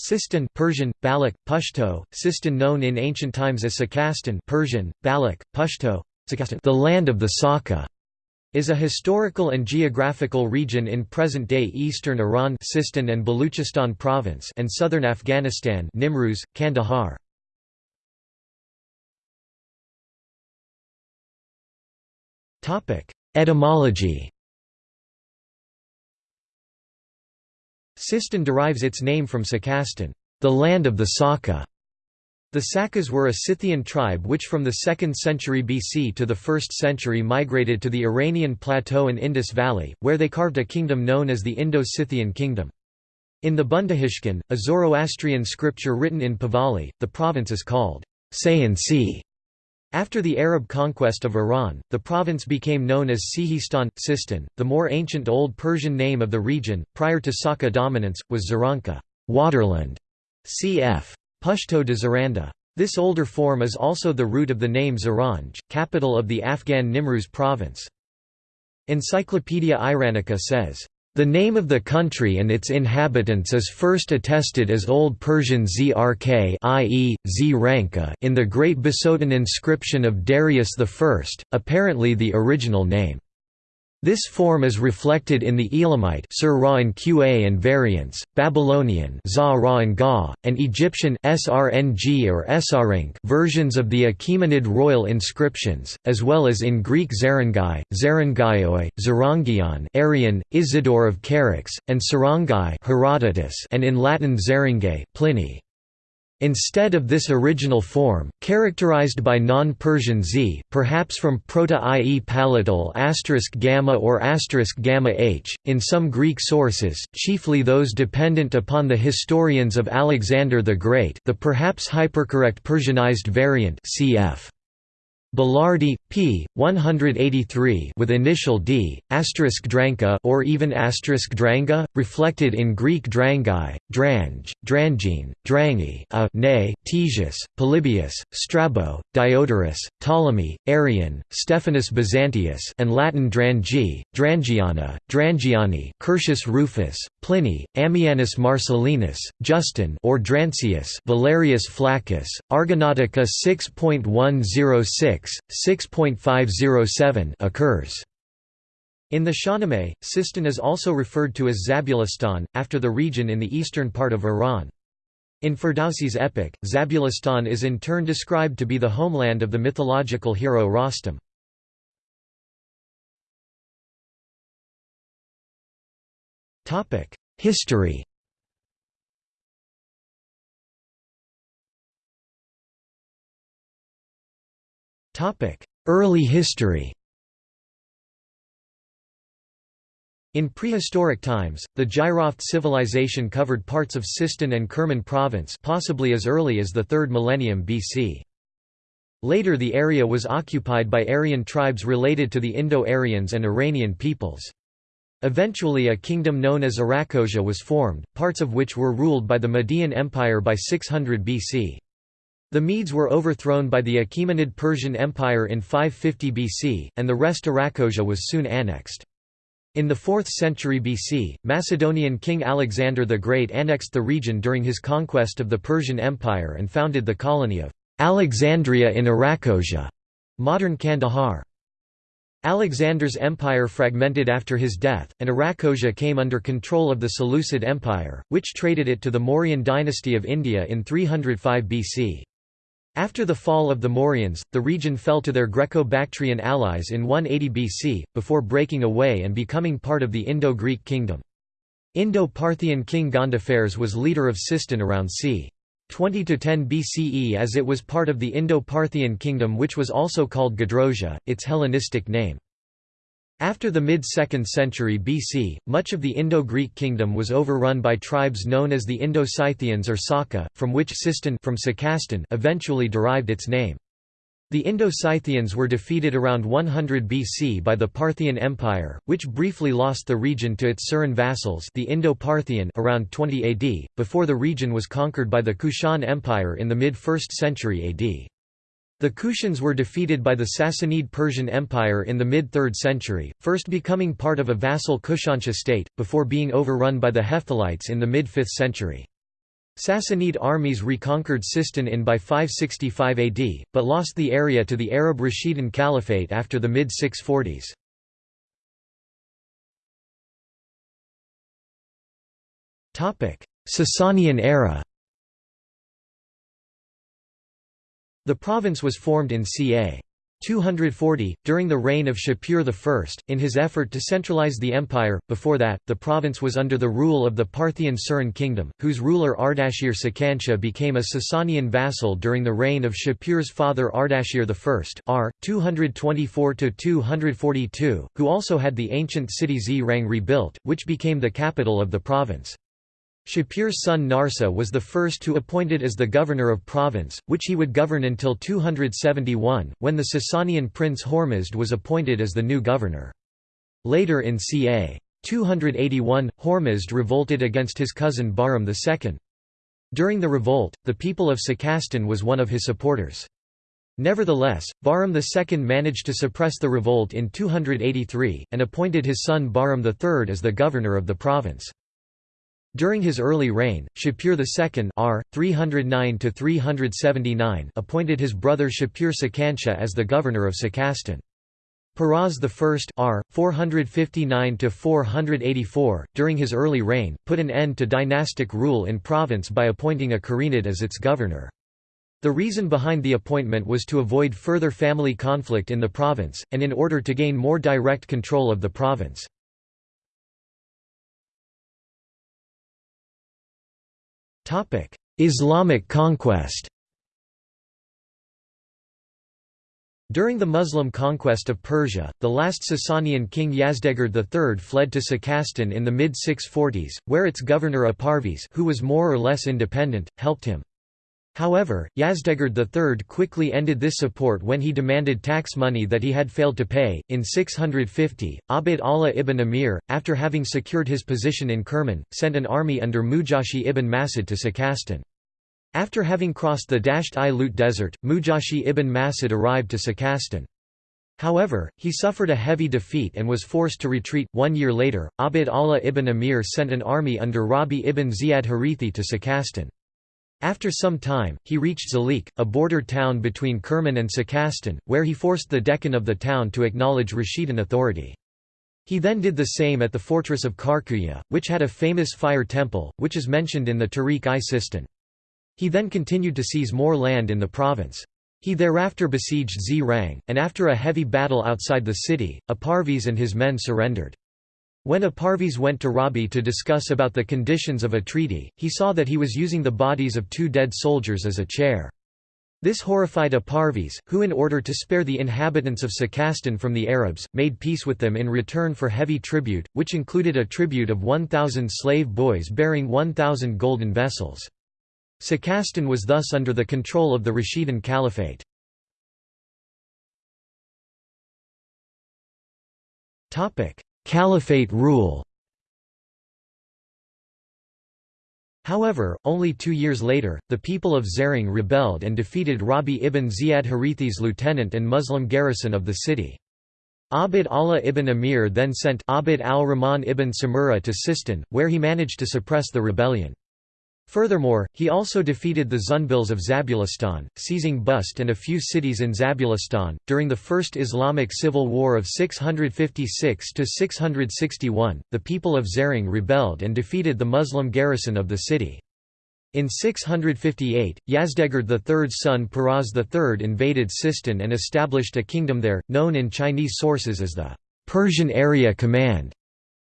Sistan Persian, Baloch, Pashto, Sistan known in ancient times as Sakastan Persian, Baloch, Pashto, the land of the Saka, is a historical and geographical region in present-day eastern Iran Sistan and Baluchistan province and southern Afghanistan Nimruz, Kandahar. Etymology Sistan derives its name from Sakastan, the land of the Saka. The Sakas were a Scythian tribe which from the 2nd century BC to the 1st century migrated to the Iranian plateau and Indus Valley, where they carved a kingdom known as the Indo-Scythian kingdom. In the Bundahishn, a Zoroastrian scripture written in Pahlavi, the province is called Sayansi. After the Arab conquest of Iran, the province became known as Sihistan, Sistan. The more ancient Old Persian name of the region, prior to Saka dominance, was Zaranka waterland", cf. Pashto de Zaranda. This older form is also the root of the name Zaranj, capital of the Afghan Nimruz province. Encyclopaedia Iranica says, the name of the country and its inhabitants is first attested as Old Persian Zrk i.e., Zranka in the Great Bisotun inscription of Darius I, apparently the original name. This form is reflected in the Elamite Sir Qa and variants, Babylonian and Ga, and Egyptian Srng or Esarink versions of the Achaemenid royal inscriptions, as well as in Greek Zarangai, Zarangaioi, Zarangion Arrian, Isidore of Charax, and Sarangai Herodotus and in Latin Zarangae Pliny. Instead of this original form, characterized by non-Persian z, perhaps from Proto-IE palatal gamma or gamma h, in some Greek sources, chiefly those dependent upon the historians of Alexander the Great the perhaps hypercorrect Persianized variant cf. Belardi, p. 183 with initial d, asterisk dranka or even asterisk dranga, reflected in Greek drangai, drange, drangine, drangi, a, ne, Ctesias, Polybius, Strabo, Diodorus, Ptolemy, Arrian, Stephanus Byzantius and Latin drangi, drangiana, drangiani Curtius Rufus, Pliny, Ammianus Marcellinus, Justin or Drancius Valerius Flaccus, Argonautica 6.106 6.507 occurs. In the Shahnameh, Sistan is also referred to as Zabulistan, after the region in the eastern part of Iran. In Ferdowsi's epic, Zabulistan is in turn described to be the homeland of the mythological hero Rostam. History Early history In prehistoric times, the Jiroft civilization covered parts of Sistan and Kerman province possibly as early as the 3rd millennium BC. Later the area was occupied by Aryan tribes related to the Indo-Aryans and Iranian peoples. Eventually a kingdom known as Arachosia was formed, parts of which were ruled by the Median Empire by 600 BC. The Medes were overthrown by the Achaemenid Persian Empire in 550 BC, and the rest of Arachosia was soon annexed. In the 4th century BC, Macedonian king Alexander the Great annexed the region during his conquest of the Persian Empire and founded the colony of Alexandria in Arachosia, modern Kandahar. Alexander's empire fragmented after his death, and Arachosia came under control of the Seleucid Empire, which traded it to the Mauryan dynasty of India in 305 BC. After the fall of the Mauryans, the region fell to their Greco-Bactrian allies in 180 BC, before breaking away and becoming part of the Indo-Greek kingdom. Indo-Parthian king Gondophares was leader of Sistan around c. 20–10 BCE as it was part of the Indo-Parthian kingdom which was also called Gedrosia, its Hellenistic name. After the mid-2nd century BC, much of the Indo-Greek kingdom was overrun by tribes known as the Indo-Scythians or Saka, from which Sistan from eventually derived its name. The Indo-Scythians were defeated around 100 BC by the Parthian Empire, which briefly lost the region to its Suran vassals the Indo-Parthian around 20 AD, before the region was conquered by the Kushan Empire in the mid-1st century AD. The Kushans were defeated by the Sassanid Persian Empire in the mid-3rd century, first becoming part of a vassal Kushansha state, before being overrun by the Hephthalites in the mid-5th century. Sassanid armies reconquered Sistan in by 565 AD, but lost the area to the Arab Rashidun Caliphate after the mid-640s. Sasanian era The province was formed in ca. 240, during the reign of Shapur I, in his effort to centralize the empire. Before that, the province was under the rule of the Parthian Surin kingdom, whose ruler Ardashir Sakanshah became a Sasanian vassal during the reign of Shapur's father Ardashir I r. 224–242, who also had the ancient city Zrang rebuilt, which became the capital of the province. Shapur's son Narsa was the first to appointed as the governor of province, which he would govern until 271, when the Sasanian prince Hormizd was appointed as the new governor. Later in ca. 281, Hormizd revolted against his cousin Bahram II. During the revolt, the people of Sakastan was one of his supporters. Nevertheless, Bahram II managed to suppress the revolt in 283, and appointed his son Bahram III as the governor of the province. During his early reign, Shapur II r. 309 appointed his brother Shapur Sakanshah as the governor of Sakastan. Peroz I r. 459–484, during his early reign, put an end to dynastic rule in province by appointing a Karenid as its governor. The reason behind the appointment was to avoid further family conflict in the province, and in order to gain more direct control of the province. Islamic conquest During the Muslim conquest of Persia, the last Sasanian king Yazdegerd III fled to Sakastan in the mid-640s, where its governor Aparvis who was more or less independent, helped him. However, Yazdegerd III quickly ended this support when he demanded tax money that he had failed to pay. In 650, Abd Allah ibn Amir, after having secured his position in Kerman, sent an army under Mujashi ibn Masud to Sakastan. After having crossed the Dasht-i-Lut desert, Mujashi ibn Masud arrived to Sakastan. However, he suffered a heavy defeat and was forced to retreat. One year later, Abd Allah ibn Amir sent an army under Rabi ibn Ziyad Harithi to Sakastan. After some time, he reached Zalik, a border town between Kerman and Sakastan, where he forced the dehqan of the town to acknowledge Rashidun authority. He then did the same at the fortress of Karkuya, which had a famous fire temple, which is mentioned in the Tarikh-i-Sistan. He then continued to seize more land in the province. He thereafter besieged Zrang, and after a heavy battle outside the city, Aparvis and his men surrendered. When Aparvis went to Rabi to discuss about the conditions of a treaty, he saw that he was using the bodies of two dead soldiers as a chair. This horrified Aparvis, who in order to spare the inhabitants of Sakastan from the Arabs, made peace with them in return for heavy tribute, which included a tribute of 1,000 slave boys bearing 1,000 golden vessels. Sakastan was thus under the control of the Rashidun Caliphate. Caliphate rule However, only two years later, the people of Zering rebelled and defeated Rabi ibn Ziyad Harithi's lieutenant and Muslim garrison of the city. Abd Allah ibn Amir then sent Abd al-Rahman ibn Samura to Sistan, where he managed to suppress the rebellion. Furthermore, he also defeated the Zunbils of Zabulistan, seizing Bust and a few cities in Zabulistan. During the First Islamic Civil War of 656 to 661, the people of Zering rebelled and defeated the Muslim garrison of the city. In 658, Yazdegerd III's son Peroz III invaded Sistan and established a kingdom there, known in Chinese sources as the Persian Area Command.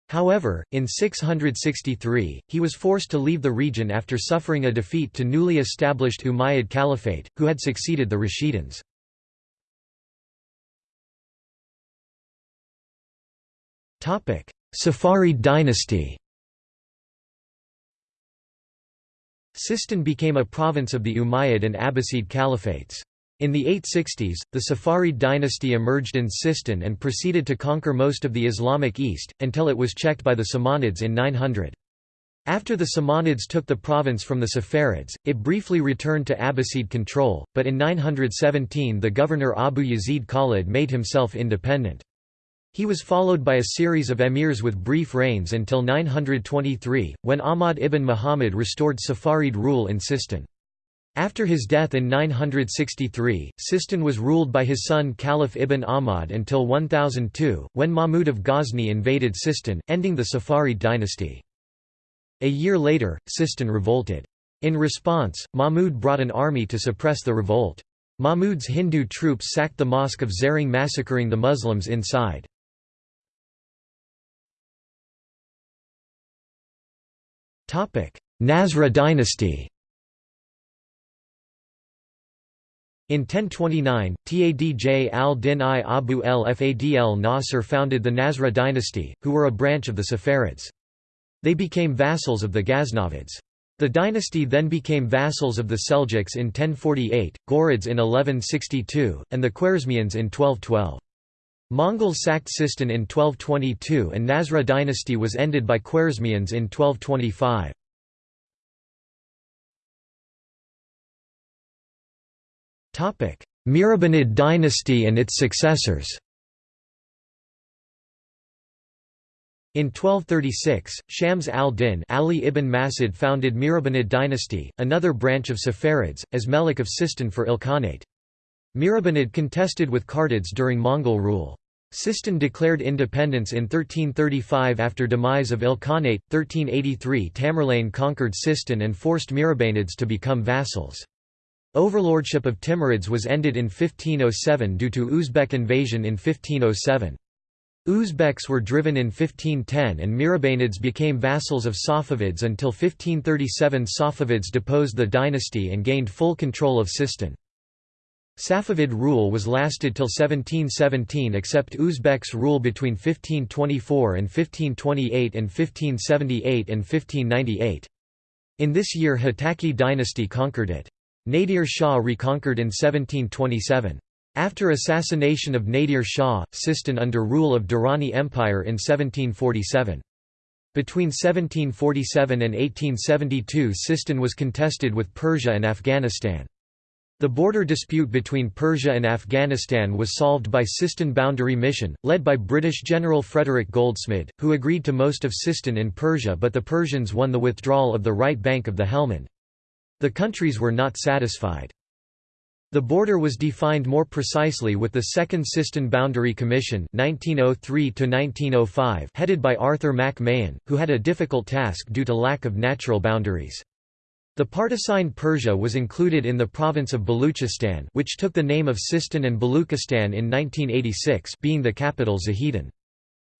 However, in 663, he was forced to leave the region after suffering a defeat to newly established Umayyad Caliphate, who had succeeded the Rashiduns. Safarid dynasty Sistan became a province of the Umayyad and Abbasid caliphates. In the 860s, the Safarid dynasty emerged in Sistan and proceeded to conquer most of the Islamic East, until it was checked by the Samanids in 900. After the Samanids took the province from the Safarids, it briefly returned to Abbasid control, but in 917 the governor Abu Yazid Khalid made himself independent. He was followed by a series of emirs with brief reigns until 923, when Ahmad ibn Muhammad restored Safarid rule in Sistan. After his death in 963, Sistan was ruled by his son Khalaf ibn Ahmad until 1002, when Mahmud of Ghazni invaded Sistan, ending the Safarid dynasty. A year later, Sistan revolted. In response, Mahmud brought an army to suppress the revolt. Mahmud's Hindu troops sacked the mosque of Zering massacring the Muslims inside. Nasra dynasty In 1029, Tadj al-Din i Abu el-Fadl Nasr founded the Nasra dynasty, who were a branch of the Saffarids. They became vassals of the Ghaznavids. The dynasty then became vassals of the Seljuks in 1048, Ghurids in 1162, and the Khwarezmians in 1212. Mongols sacked Sistan in 1222 and Nasra dynasty was ended by Khwarezmians in 1225. Mihrabanid dynasty and its successors In 1236, Shams al-Din Ali ibn Masud founded Mihrabanid dynasty, another branch of Safarids, as Melik of Sistan for Ilkhanate. Mihrabanid contested with Kartids during Mongol rule. Sistan declared independence in 1335 after demise of Ilkhanate. 1383 Tamerlane conquered Sistan and forced Mihrabanids to become vassals. Overlordship of Timurids was ended in 1507 due to Uzbek invasion in 1507. Uzbeks were driven in 1510 and Mihrabanids became vassals of Safavids until 1537 Safavids deposed the dynasty and gained full control of Sistan. Safavid rule was lasted till 1717 except Uzbeks rule between 1524 and 1528 and 1578 and 1598. In this year Hotaki dynasty conquered it. Nadir Shah reconquered in 1727. After assassination of Nadir Shah, Sistan under rule of Durrani Empire in 1747. Between 1747 and 1872 Sistan was contested with Persia and Afghanistan. The border dispute between Persia and Afghanistan was solved by Sistan Boundary Mission, led by British General Frederick Goldsmid, who agreed to most of Sistan in Persia but the Persians won the withdrawal of the right bank of the Helmand. The countries were not satisfied. The border was defined more precisely with the Second Sistan Boundary Commission 1903 headed by Arthur Mac Mahon, who had a difficult task due to lack of natural boundaries. The part assigned Persia was included in the province of Baluchistan which took the name of Sistan and Baluchistan in 1986 being the capital Zahedan.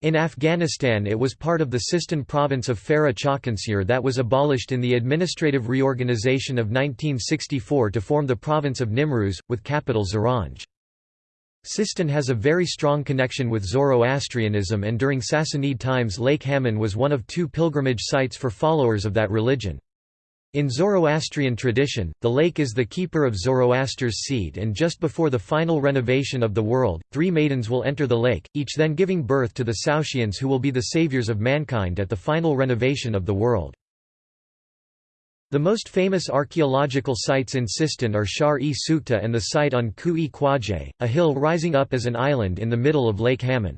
In Afghanistan it was part of the Sistan province of Farah Chakansur that was abolished in the administrative reorganization of 1964 to form the province of Nimruz, with capital Zaranj. Sistan has a very strong connection with Zoroastrianism and during Sassanid times Lake Hamun was one of two pilgrimage sites for followers of that religion. In Zoroastrian tradition, the lake is the keeper of Zoroaster's seed and just before the final renovation of the world, three maidens will enter the lake, each then giving birth to the Saoshyants who will be the saviors of mankind at the final renovation of the world. The most famous archaeological sites in Sistan are Shahr-e Sukhteh and the site on Kuh-e Khwaja, a hill rising up as an island in the middle of Lake Hamun.